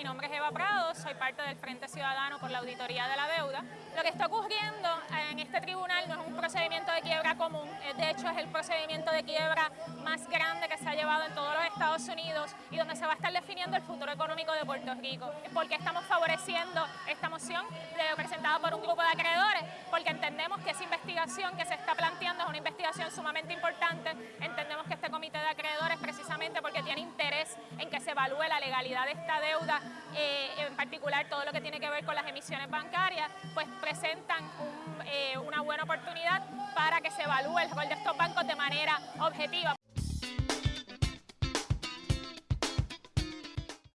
mi nombre es Eva Prado, soy parte del Frente Ciudadano por la Auditoría de la Deuda. Lo que está ocurriendo en este tribunal no es un procedimiento de quiebra común, de hecho es el procedimiento de quiebra más grande que se ha llevado en todos los Estados Unidos y donde se va a estar definiendo el futuro económico de Puerto Rico. Porque estamos favoreciendo esta moción presentada por un grupo de acreedores, porque entendemos que esa investigación que se está planteando es una investigación sumamente importante, entendemos que porque tiene interés en que se evalúe la legalidad de esta deuda, eh, en particular todo lo que tiene que ver con las emisiones bancarias, pues presentan eh, una buena oportunidad para que se evalúe el rol de estos bancos de manera objetiva.